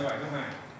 係。